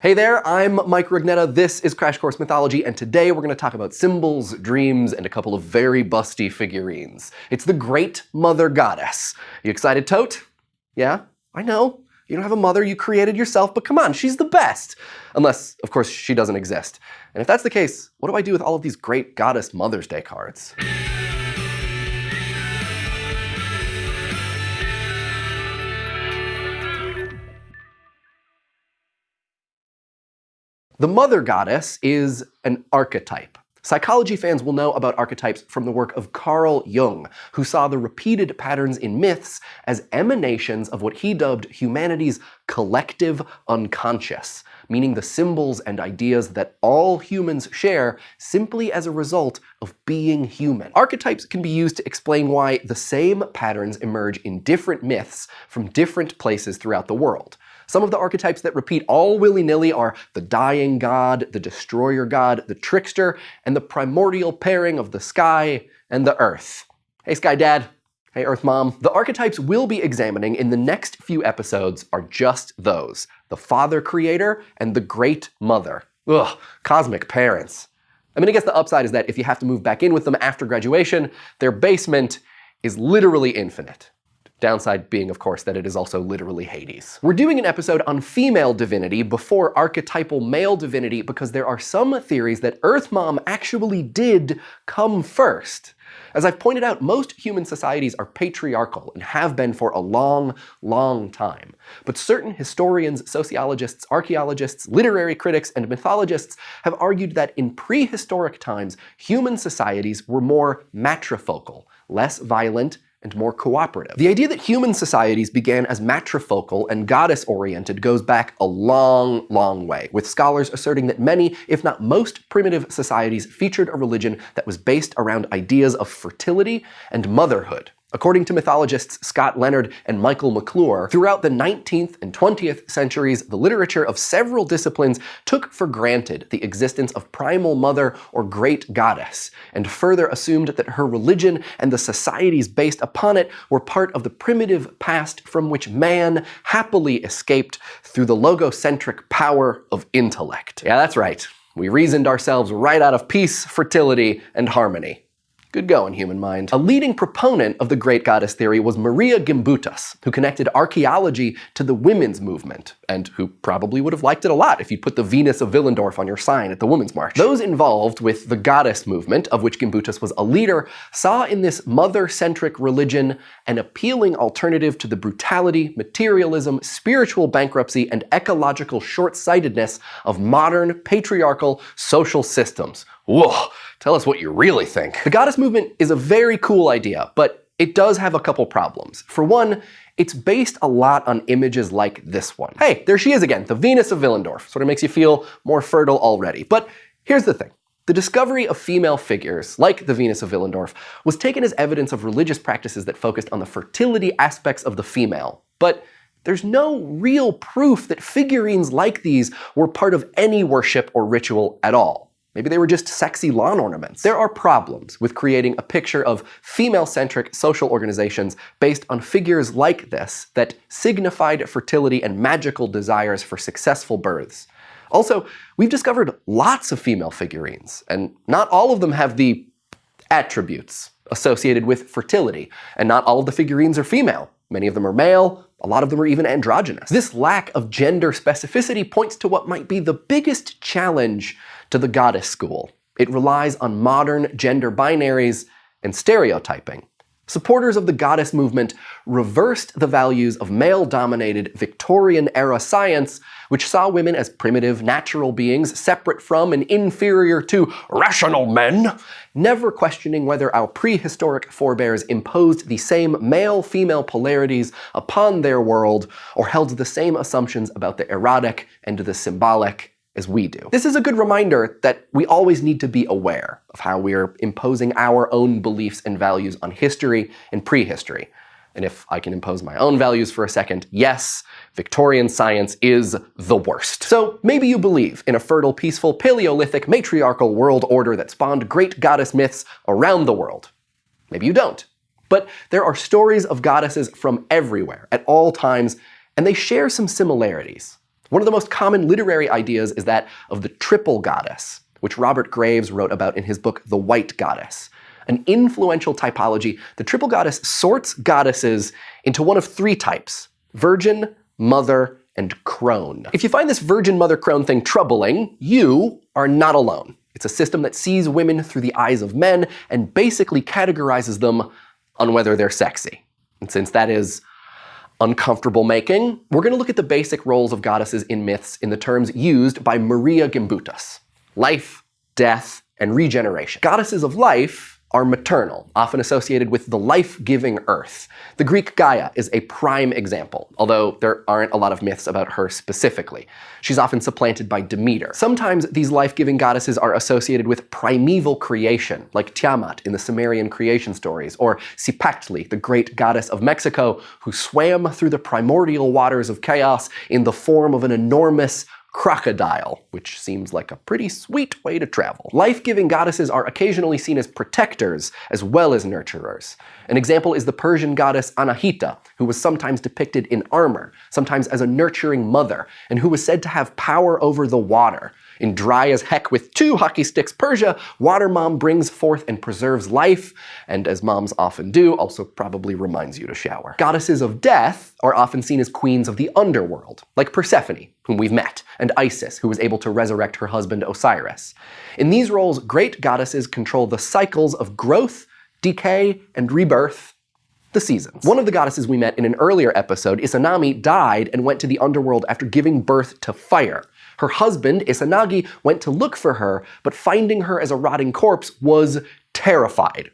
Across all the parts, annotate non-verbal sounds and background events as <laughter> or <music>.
Hey there, I'm Mike Rugnetta, this is Crash Course Mythology, and today we're going to talk about symbols, dreams, and a couple of very busty figurines. It's the Great Mother Goddess. You excited, Thoth? Yeah? I know. You don't have a mother you created yourself, but come on, she's the best. Unless, of course, she doesn't exist. And if that's the case, what do I do with all of these great Goddess Mother's Day cards? The mother goddess is an archetype. Psychology fans will know about archetypes from the work of Carl Jung, who saw the repeated patterns in myths as emanations of what he dubbed humanity's collective unconscious, meaning the symbols and ideas that all humans share simply as a result of being human. Archetypes can be used to explain why the same patterns emerge in different myths from different places throughout the world. Some of the archetypes that repeat all willy-nilly are the dying god, the destroyer god, the trickster, and the primordial pairing of the sky and the earth. Hey Sky Dad. Hey Earth Mom. The archetypes we'll be examining in the next few episodes are just those. The Father Creator and the Great Mother. Ugh, cosmic parents. I mean, I guess the upside is that if you have to move back in with them after graduation, their basement is literally infinite. Downside being, of course, that it is also literally Hades. We're doing an episode on female divinity before archetypal male divinity because there are some theories that Earth Mom actually did come first. As I've pointed out, most human societies are patriarchal and have been for a long, long time. But certain historians, sociologists, archaeologists, literary critics, and mythologists have argued that in prehistoric times, human societies were more matrifocal, less violent, and more cooperative. The idea that human societies began as matrifocal and goddess-oriented goes back a long, long way, with scholars asserting that many, if not most, primitive societies featured a religion that was based around ideas of fertility and motherhood. According to mythologists Scott Leonard and Michael McClure, throughout the 19th and 20th centuries, the literature of several disciplines took for granted the existence of primal mother or great goddess, and further assumed that her religion and the societies based upon it were part of the primitive past from which man happily escaped through the logocentric power of intellect. Yeah, that's right. We reasoned ourselves right out of peace, fertility, and harmony. Good going, human mind. A leading proponent of the great goddess theory was Maria Gimbutas, who connected archaeology to the women's movement, and who probably would have liked it a lot if you put the Venus of Willendorf on your sign at the Women's March. Those involved with the goddess movement, of which Gimbutas was a leader, saw in this mother-centric religion an appealing alternative to the brutality, materialism, spiritual bankruptcy, and ecological short-sightedness of modern, patriarchal social systems. Whoa, tell us what you really think. The goddess movement is a very cool idea, but it does have a couple problems. For one, it's based a lot on images like this one. Hey, there she is again, the Venus of Willendorf. Sort of makes you feel more fertile already. But here's the thing. The discovery of female figures, like the Venus of Willendorf, was taken as evidence of religious practices that focused on the fertility aspects of the female. But there's no real proof that figurines like these were part of any worship or ritual at all. Maybe they were just sexy lawn ornaments. There are problems with creating a picture of female-centric social organizations based on figures like this that signified fertility and magical desires for successful births. Also, we've discovered lots of female figurines, and not all of them have the attributes associated with fertility, and not all of the figurines are female. Many of them are male, a lot of them are even androgynous. This lack of gender specificity points to what might be the biggest challenge to the goddess school. It relies on modern gender binaries and stereotyping. Supporters of the goddess movement reversed the values of male-dominated Victorian-era science, which saw women as primitive, natural beings separate from and inferior to rational men, never questioning whether our prehistoric forebears imposed the same male-female polarities upon their world or held the same assumptions about the erotic and the symbolic as we do. This is a good reminder that we always need to be aware of how we're imposing our own beliefs and values on history and prehistory. And if I can impose my own values for a second, yes, Victorian science is the worst. So maybe you believe in a fertile, peaceful, Paleolithic, matriarchal world order that spawned great goddess myths around the world. Maybe you don't. But there are stories of goddesses from everywhere, at all times, and they share some similarities. One of the most common literary ideas is that of the triple goddess, which Robert Graves wrote about in his book The White Goddess. An influential typology, the triple goddess sorts goddesses into one of three types virgin, mother, and crone. If you find this virgin mother crone thing troubling, you are not alone. It's a system that sees women through the eyes of men and basically categorizes them on whether they're sexy. And since that is uncomfortable making, we're going to look at the basic roles of goddesses in myths in the terms used by Maria Gimbutas. Life, death, and regeneration. Goddesses of life are maternal, often associated with the life-giving earth. The Greek Gaia is a prime example, although there aren't a lot of myths about her specifically. She's often supplanted by Demeter. Sometimes these life-giving goddesses are associated with primeval creation, like Tiamat in the Sumerian creation stories, or Cipactli, the great goddess of Mexico, who swam through the primordial waters of chaos in the form of an enormous crocodile, which seems like a pretty sweet way to travel. Life-giving goddesses are occasionally seen as protectors as well as nurturers. An example is the Persian goddess Anahita, who was sometimes depicted in armor, sometimes as a nurturing mother, and who was said to have power over the water. In Dry as Heck with Two Hockey Sticks Persia, Water Mom brings forth and preserves life, and as moms often do, also probably reminds you to shower. Goddesses of death are often seen as queens of the underworld, like Persephone, whom we've met, and Isis, who was able to resurrect her husband Osiris. In these roles, great goddesses control the cycles of growth, decay, and rebirth the seasons. One of the goddesses we met in an earlier episode, Izanami, died and went to the underworld after giving birth to fire. Her husband, Izanagi, went to look for her, but finding her as a rotting corpse was terrified.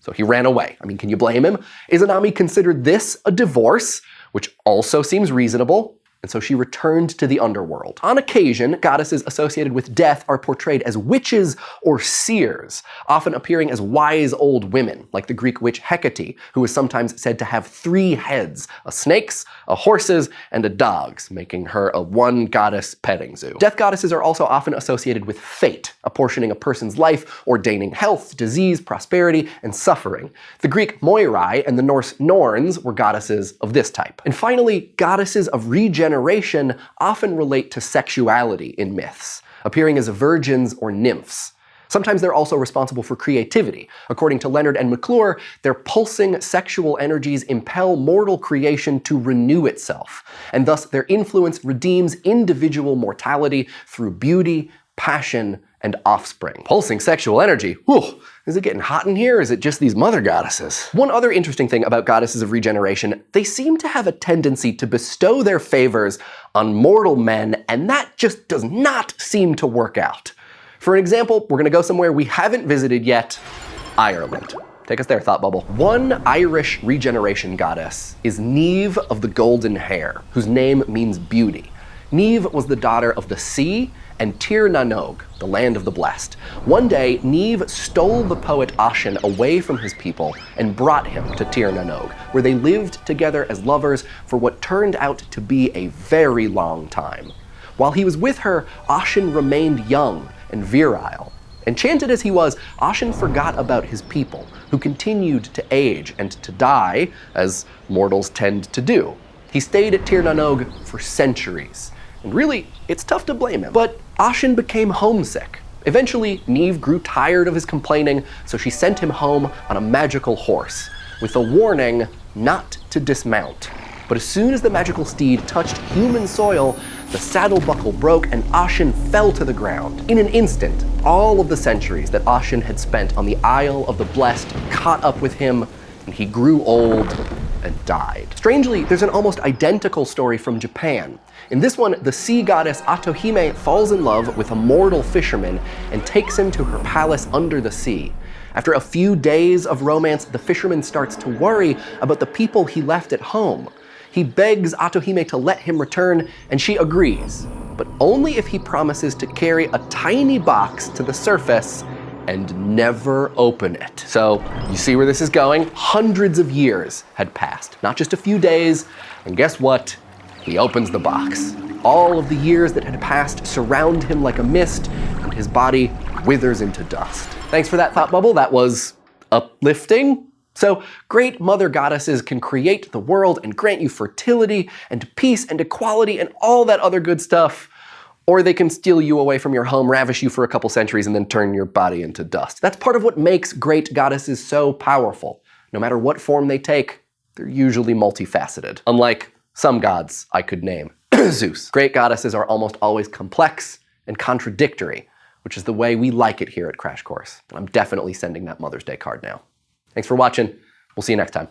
So he ran away. I mean, can you blame him? Izanami considered this a divorce, which also seems reasonable and so she returned to the underworld. On occasion, goddesses associated with death are portrayed as witches or seers, often appearing as wise old women, like the Greek witch Hecate, who is sometimes said to have three heads, a snake's, a horse's, and a dog's, making her a one-goddess petting zoo. Death goddesses are also often associated with fate, apportioning a person's life, ordaining health, disease, prosperity, and suffering. The Greek Moirai and the Norse Norns were goddesses of this type. And finally, goddesses of regeneration generation often relate to sexuality in myths, appearing as virgins or nymphs. Sometimes they're also responsible for creativity. According to Leonard and McClure, their pulsing sexual energies impel mortal creation to renew itself, and thus their influence redeems individual mortality through beauty, passion, and offspring. Pulsing sexual energy. Whew, is it getting hot in here? Is it just these mother goddesses? One other interesting thing about goddesses of regeneration, they seem to have a tendency to bestow their favors on mortal men, and that just does not seem to work out. For an example, we're gonna go somewhere we haven't visited yet, Ireland. Take us there, Thought Bubble. One Irish regeneration goddess is Niamh of the Golden Hair, whose name means beauty. Niamh was the daughter of the sea and Tir na Nog, the land of the blessed. One day, Niamh stole the poet Oisin away from his people and brought him to Tir na Nog, where they lived together as lovers for what turned out to be a very long time. While he was with her, Oisin remained young and virile. Enchanted as he was, Oisin forgot about his people, who continued to age and to die, as mortals tend to do. He stayed at Tir na Nog for centuries, and really, it's tough to blame him. But Oisin became homesick. Eventually, Niamh grew tired of his complaining, so she sent him home on a magical horse, with a warning not to dismount. But as soon as the magical steed touched human soil, the saddle buckle broke and Oisin fell to the ground. In an instant, all of the centuries that Oisin had spent on the Isle of the Blessed caught up with him, and he grew old and died. Strangely, there's an almost identical story from Japan. In this one, the sea goddess Otohime falls in love with a mortal fisherman and takes him to her palace under the sea. After a few days of romance, the fisherman starts to worry about the people he left at home. He begs Otohime to let him return, and she agrees, but only if he promises to carry a tiny box to the surface and never open it. So you see where this is going? Hundreds of years had passed, not just a few days, and guess what? He opens the box. All of the years that had passed surround him like a mist, and his body withers into dust. Thanks for that thought bubble. That was uplifting, So, great mother goddesses can create the world and grant you fertility and peace and equality and all that other good stuff. Or they can steal you away from your home, ravish you for a couple centuries, and then turn your body into dust. That's part of what makes great goddesses so powerful. No matter what form they take, they're usually multifaceted. Unlike some gods I could name. <clears throat> Zeus. Great goddesses are almost always complex and contradictory, which is the way we like it here at Crash Course. I'm definitely sending that Mother's Day card now. Thanks for watching. We'll see you next time.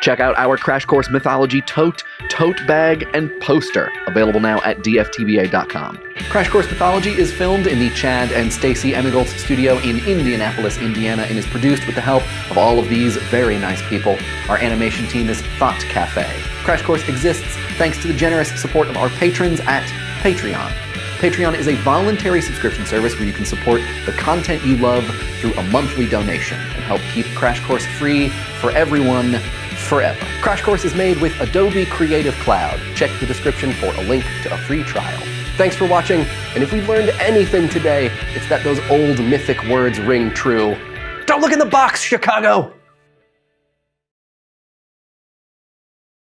Check out our Crash Course Mythology tote, tote bag, and poster, available now at dftba.com. Crash Course Mythology is filmed in the Chad and Stacy Emigholz studio in Indianapolis, Indiana, and is produced with the help of all of these very nice people. Our animation team is Thought Cafe. Crash Course exists thanks to the generous support of our patrons at Patreon. Patreon is a voluntary subscription service where you can support the content you love through a monthly donation and help keep Crash Course free for everyone forever. Crash Course is made with Adobe Creative Cloud. Check the description for a link to a free trial. Thanks for watching, and if we've learned anything today, it's that those old mythic words ring true. Don't look in the box, Chicago!